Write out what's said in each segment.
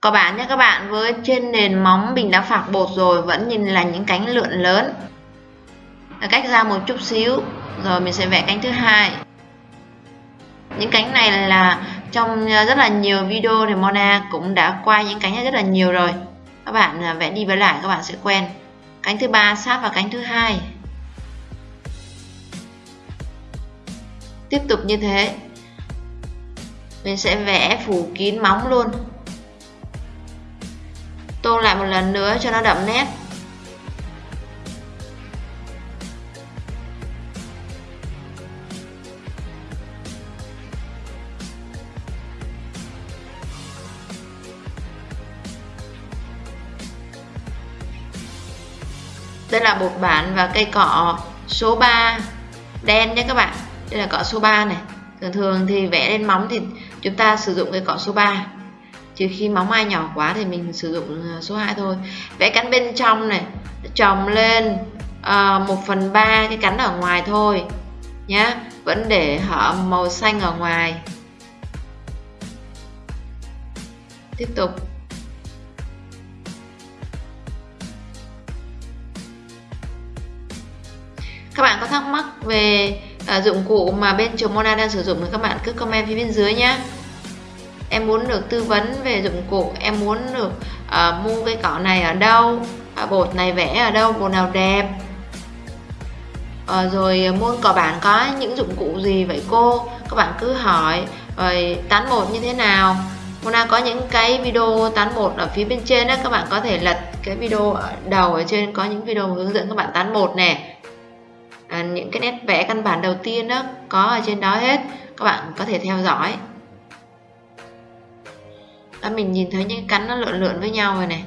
Có bạn nhé các bạn, với trên nền móng mình đã phạc bột rồi vẫn nhìn là những cánh lượn lớn. Cách ra một chút xíu, rồi mình sẽ vẽ cánh thứ hai. Những cánh này là trong rất là nhiều video thì Mona cũng đã quay những cánh rất là nhiều rồi. Các bạn à, vẽ đi vẽ lại các bạn sẽ quen. Cánh thứ ba sát vào cánh thứ hai. Tiếp tục như thế. Mình sẽ vẽ phủ kín móng luôn tô lại một lần nữa cho nó đậm nét. Đây là bột bản và cây cọ số 3 đen nhé các bạn. Đây là cọ số 3 này. Thường thường thì vẽ lên móng thì chúng ta sử dụng cây cọ số 3 trừ khi móng ai nhỏ quá thì mình sử dụng ờ, số 2 thôi. Vẽ cắn bên trong này trồng lên ờ, uh, 1 phần 3 cái cắn ở ngoài thôi nhá. Vẫn để họ màu xanh ở ngoài. Tiếp tục. Các bạn có thắc mắc về uh, dụng cụ mà bên trường Mona đang sử dụng thì các bạn cứ comment phía bên dưới nhé em muốn được tư vấn về dụng cụ em muốn được uh, mua cái cỏ này ở đâu uh, bột này vẽ ở đâu bột nào đẹp. Uh, rồi ờ, mua cỏ bản có những dụng cụ gì vậy cô? Các bạn cứ hỏi rồi tán bột như thế nào? Mona có những cái video tán bột ở phía bên trên đó các bạn có thể lật cái video ở đầu ở trên có những video hướng dẫn các bạn tán bột nè. À, những cái nét vẽ căn bản đầu tiên đó có ở trên đó hết các bạn có thể theo dõi đó mình nhìn thấy những cắn nó lượn lượn với nhau rồi này.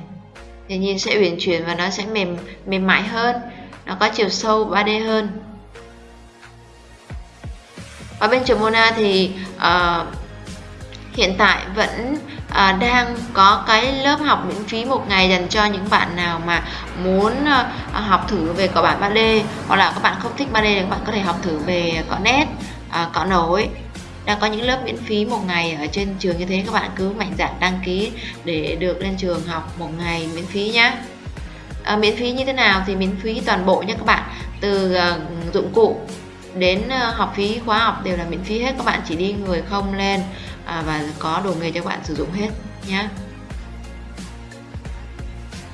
Thì nhìn sẽ uyển chuyển và nó sẽ mềm mềm mại hơn. Nó có chiều sâu 3D hơn. Ở bên trường Mona thì uh, hiện tại vẫn uh, đang có cái lớp học miễn phí một ngày dành cho những bạn nào mà muốn uh, học thử về cỏ bản 3D hoặc là các bạn không thích 3D thì các bạn có thể học thử về cỏ nét, uh, cỏ nổi đang có những lớp miễn phí một ngày ở trên trường như thế các bạn cứ mạnh dạn đăng ký để được lên trường học một ngày miễn phí nhé à, miễn phí như thế nào thì miễn phí toàn bộ nhé các bạn. Từ uh, dụng cụ đến uh, học phí khóa học đều là miễn phí hết các bạn chỉ đi người không lên uh, và có đồ nghề cho các bạn sử dụng hết nhé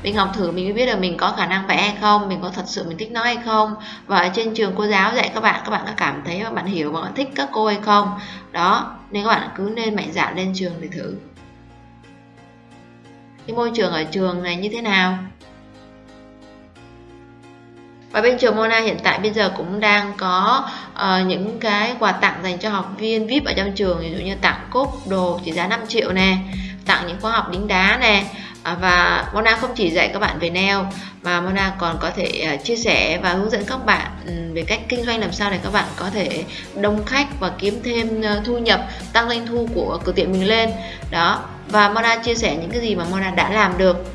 mình học thử mình mới biết là mình có khả năng vẽ hay không mình có thật sự mình thích nó hay không. Và ở trên trường cô giáo dạy các bạn các bạn có cảm thấy và bạn hiểu và bạn thích các cô hay không. Đó nên các bạn cứ nên mạnh dạn lên trường để thử. Cái môi trường ở trường này như thế nào? Và bên trường Mona hiện tại bây giờ cũng đang có uh, những cái quà tặng dành cho học viên VIP ở trong trường. Ví dụ như tặng cúp đồ trị giá 5 triệu nè tặng những khóa học đính đá nè À, và Mona không chỉ dạy các bạn về nail mà Mona còn có thể à, chia sẻ và hướng dẫn các bạn về cách kinh doanh làm sao để các bạn có thể đông khách và kiếm thêm ờ, thu nhập tăng doanh thu của cửa tiệm mình lên. Đó và Mona chia sẻ những cái gì mà Mona đã làm được.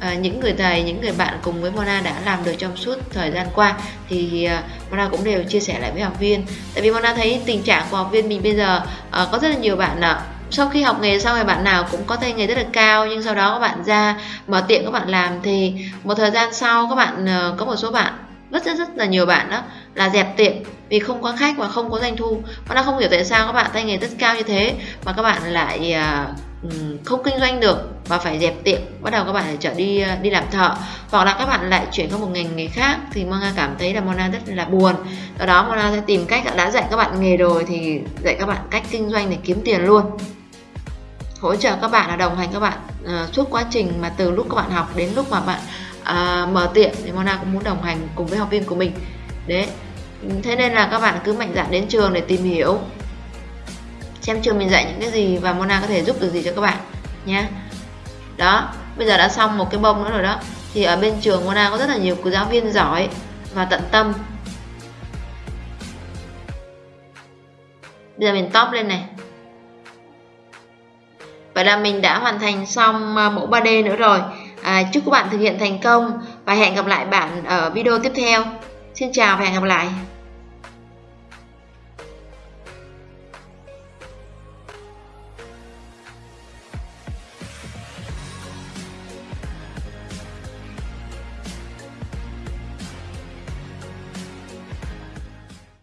À, những người thầy những người bạn cùng với Mona đã làm được trong suốt thời gian qua thì uh, Mona cũng đều chia sẻ lại với học viên. Tại vì Mona thấy tình trạng của học viên mình bây giờ uh, có rất là nhiều bạn uh, sau khi học nghề xong thì bạn nào cũng có tay nghề rất là cao, nhưng sau đó các bạn ra mở tiệm các bạn làm thì một thời gian sau các bạn ờ, có một số bạn, rất rất rất là nhiều bạn đó là dẹp tiệm vì không có khách và không có doanh thu. Và nó không hiểu tại sao các bạn tay nghề rất cao như thế mà các bạn lại ờ, không kinh doanh được và phải dẹp tiệm. Bắt đầu các bạn phải trở đi ờ, đi làm thợ. Hoặc là các bạn lại chuyển sang một ngành nghề khác thì Mona cảm thấy là Mona rất là buồn. Do đó Mona sẽ tìm cách đã dạy các bạn nghề rồi thì dạy các bạn cách kinh doanh để kiếm tiền luôn hỗ trợ các bạn là đồng hành các bạn uh, suốt quá trình mà từ lúc các bạn học đến lúc mà bạn uh, mở tiệm thì Mona cũng muốn đồng hành cùng với học viên của mình. Đấy. Thế nên là các bạn cứ mạnh dạn đến trường để tìm hiểu. Xem trường mình dạy những cái gì và Mona có thể giúp được gì cho các bạn nhé đó bây giờ đã xong một cái bông nữa rồi đó. Thì ở bên trường Mona có rất là nhiều giáo viên giỏi và tận tâm. Bây giờ mình top lên này. Vậy là mình đã hoàn thành xong ờ, mẫu 3D nữa rồi. À, chúc các bạn thực hiện thành công và hẹn gặp lại bạn ở video tiếp theo. Xin chào và hẹn gặp lại.